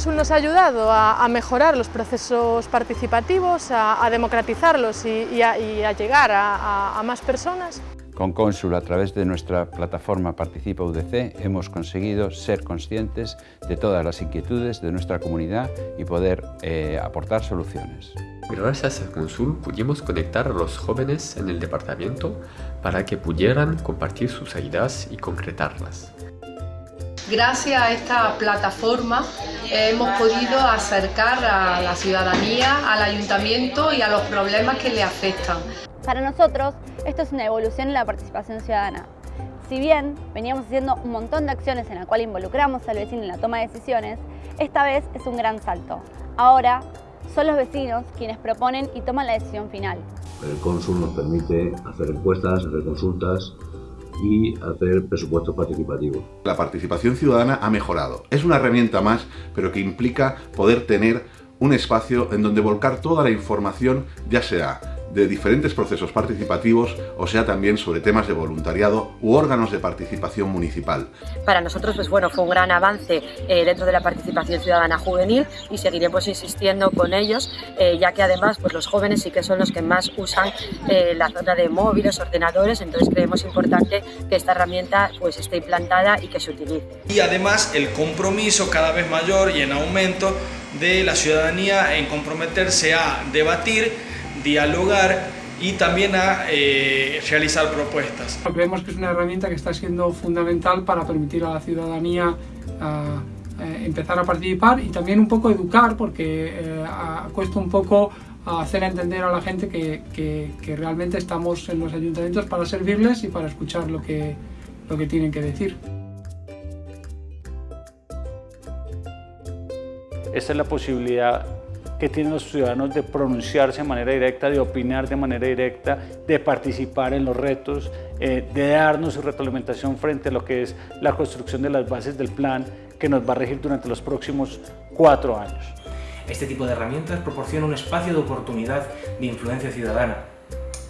Consul nos ha ayudado a, mejorar los procesos participativos, a, democratizarlos y, a, llegar a, más personas. Con Consul, a través de nuestra plataforma Participa UDC, hemos conseguido ser conscientes de todas las inquietudes de nuestra comunidad y poder eh, aportar soluciones. Gracias a Consul pudimos conectar a los jóvenes en el departamento para que pudieran compartir sus ideas y concretarlas. Gracias a esta plataforma hemos podido acercar a la ciudadanía, al ayuntamiento y a los problemas que le afectan. Para nosotros, esto es una evolución en la participación ciudadana. Si bien veníamos haciendo un montón de acciones en la cual involucramos al vecino en la toma de decisiones, esta vez es un gran salto. Ahora son los vecinos quienes proponen y toman la decisión final. El cónsul nos permite hacer encuestas, hacer consultas, y hacer presupuestos participativos. La participación ciudadana ha mejorado. Es una herramienta más, pero que implica poder tener un espacio en donde volcar toda la información, ya sea de diferentes procesos participativos, o sea también sobre temas de voluntariado u órganos de participación municipal. Para nosotros pues bueno, fue un gran avance eh, dentro de la participación ciudadana juvenil y seguiremos insistiendo con ellos, eh, ya que además pues los jóvenes sí que son los que más usan eh, la zona de móviles, ordenadores, entonces creemos importante que esta herramienta pues esté implantada y que se utilice. Y además el compromiso cada vez mayor y en aumento de la ciudadanía en comprometerse a debatir dialogar y también a eh, realizar propuestas. Creemos que es una herramienta que está siendo fundamental para permitir a la ciudadanía eh, empezar a participar y también un poco educar porque eh, cuesta un poco hacer entender a la gente que, que, realmente estamos en los ayuntamientos para servirles y para escuchar lo que, lo que tienen que decir. Esta es la posibilidad que tienen los ciudadanos de pronunciarse de manera directa, de opinar de manera directa, de participar en los retos, eh, de darnos su retroalimentación frente a lo que es la construcción de las bases del plan que nos va a regir durante los próximos cuatro años. Este tipo de herramientas proporciona un espacio de oportunidad de influencia ciudadana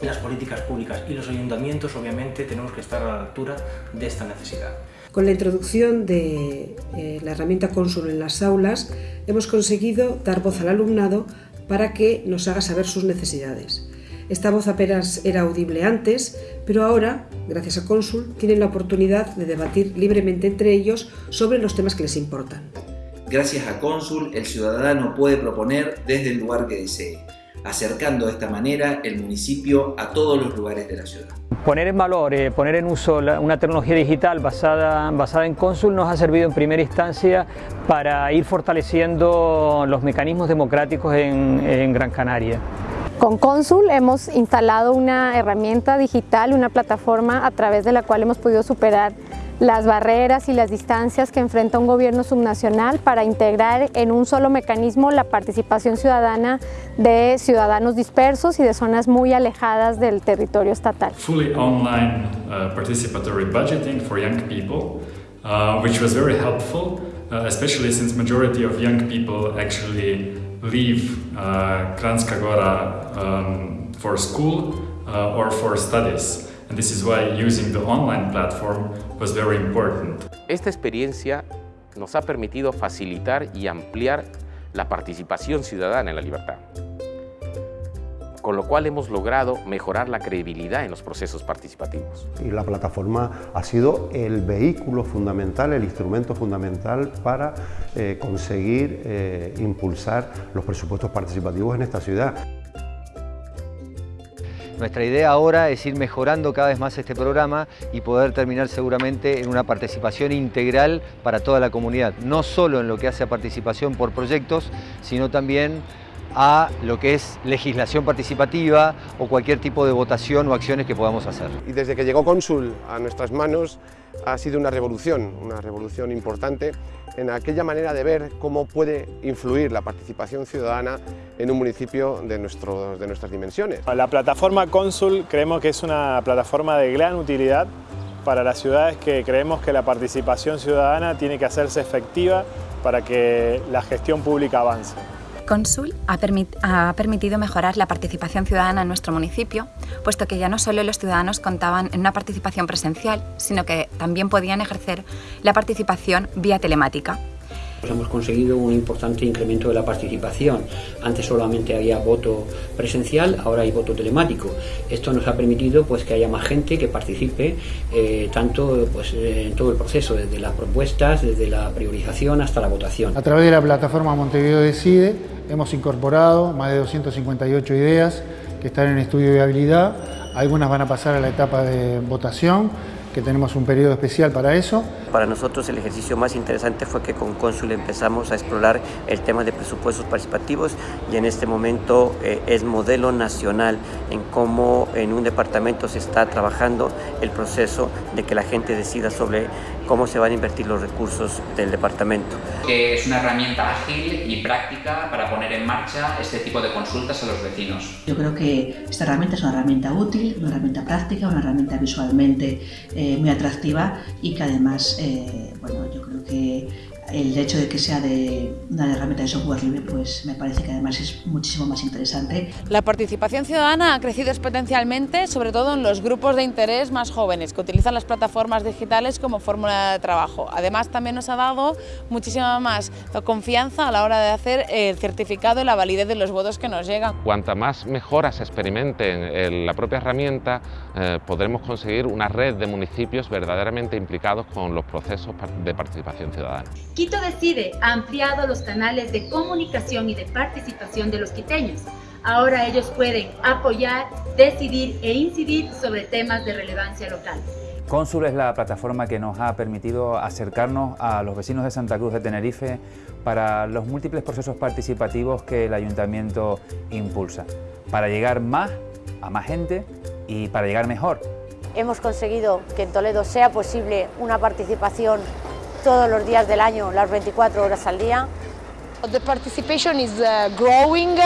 las políticas públicas y los ayuntamientos obviamente tenemos que estar a la altura de esta necesidad. Con la introducción de eh, la herramienta Consul en las aulas, hemos conseguido dar voz al alumnado para que nos haga saber sus necesidades. Esta voz apenas era audible antes, pero ahora, gracias a Consul, tienen la oportunidad de debatir libremente entre ellos sobre los temas que les importan. Gracias a Consul, el ciudadano puede proponer desde el lugar que desee acercando de esta manera el municipio a todos los lugares de la ciudad. Poner en valor, eh, poner en uso una tecnología digital basada, basada en Consul nos ha servido en primera instancia para ir fortaleciendo los mecanismos democráticos en, en Gran Canaria. Con Consul hemos instalado una herramienta digital, una plataforma a través de la cual hemos podido superar las barreras y las distancias que enfrenta un gobierno subnacional para integrar en un solo mecanismo la participación ciudadana de ciudadanos dispersos y de zonas muy alejadas del territorio estatal. Fully online uh, participatory budgeting for young people, uh, which was very helpful, uh, especially since majority of young people actually leave uh, Kranjska Gora um, for school uh, or for studies. And this is why using the online platform was very important. Esta experiencia nos ha permitido facilitar y ampliar la participación ciudadana en la libertad, con lo cual hemos logrado mejorar la credibilidad en los procesos participativos. Y la plataforma ha sido el vehículo fundamental, el instrumento fundamental para eh, conseguir eh, impulsar los presupuestos participativos en esta ciudad. Nuestra idea ahora es ir mejorando cada vez más este programa y poder terminar seguramente en una participación integral para toda la comunidad, no solo en lo que hace a participación por proyectos, sino también a lo que es legislación participativa o cualquier tipo de votación o acciones que podamos hacer. Y desde que llegó Consul a nuestras manos ha sido una revolución, una revolución importante en aquella manera de ver cómo puede influir la participación ciudadana en un municipio de, nuestro, de nuestras dimensiones. La plataforma Consul creemos que es una plataforma de gran utilidad para las ciudades que creemos que la participación ciudadana tiene que hacerse efectiva para que la gestión pública avance. Consul ha, permitido mejorar la participación ciudadana en nuestro municipio, puesto que ya no solo los ciudadanos contaban en una participación presencial, sino que también podían ejercer la participación vía telemática. Pues hemos conseguido un importante incremento de la participación. Antes solamente había voto presencial, ahora hay voto telemático. Esto nos ha permitido pues, que haya más gente que participe eh, tanto pues, en todo el proceso, desde las propuestas, desde la priorización hasta la votación. A través de la plataforma Montevideo Decide hemos incorporado más de 258 ideas que están en estudio de viabilidad. Algunas van a pasar a la etapa de votación que tenemos un periodo especial para eso. Para nosotros el ejercicio más interesante fue que con Cónsul empezamos a explorar el tema de presupuestos participativos y en este momento eh, es modelo nacional en cómo en un departamento se está trabajando el proceso de que la gente decida sobre cómo se van a invertir los recursos del departamento. Que es una herramienta ágil y práctica para poner en marcha este tipo de consultas a los vecinos. Yo creo que esta herramienta es una herramienta útil, una herramienta práctica, una herramienta visualmente eh, muy atractiva y que además, eh, bueno, yo creo que el hecho de que sea de una herramienta de software libre, pues me parece que además es muchísimo más interesante. La participación ciudadana ha crecido exponencialmente, sobre todo en los grupos de interés más jóvenes, que utilizan las plataformas digitales como fórmula de trabajo. Además, también nos ha dado muchísima más confianza a la hora de hacer el certificado y la validez de los votos que nos llegan. Cuanta más mejoras se experimenten en la propia herramienta, eh, podremos conseguir una red de municipios verdaderamente implicados con los procesos de participación ciudadana. Quito Decide ha ampliado los canales de comunicación y de participación de los quiteños. Ahora ellos pueden apoyar, decidir e incidir sobre temas de relevancia local. Cónsul es la plataforma que nos ha permitido acercarnos a los vecinos de Santa Cruz de Tenerife para los múltiples procesos participativos que el Ayuntamiento impulsa, para llegar más a más gente y para llegar mejor. Hemos conseguido que en Toledo sea posible una participación todos los días del año, las 24 horas al día. The participation is uh, growing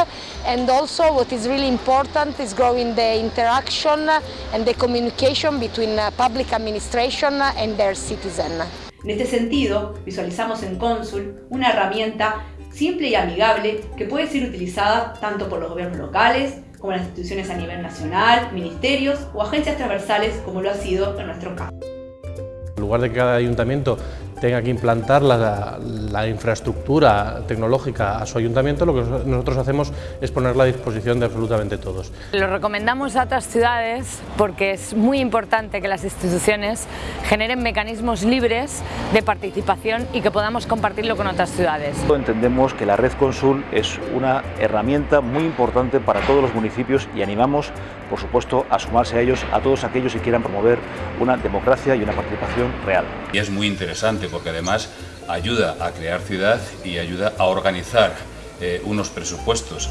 and also what is really important is growing the interaction and the communication between uh, public administration and their citizen. En este sentido, visualizamos en Consul una herramienta simple y amigable que puede ser utilizada tanto por los gobiernos locales como las instituciones a nivel nacional, ministerios o agencias transversales como lo ha sido en nuestro caso. En lugar de que cada ayuntamiento tenga que implantar la, infraestructura tecnológica a su ayuntamiento, lo que nosotros hacemos es ponerla a disposición de absolutamente todos. Lo recomendamos a otras ciudades porque es muy importante que las instituciones generen mecanismos libres de participación y que podamos compartirlo con otras ciudades. Entendemos que la Red Consul es una herramienta muy importante para todos los municipios y animamos, por supuesto, a sumarse a ellos, a todos aquellos que quieran promover una democracia y una participación real. Y es muy interesante porque además ayuda a crear ciudad y ayuda a organizar eh, unos presupuestos.